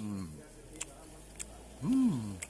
嗯。嗯。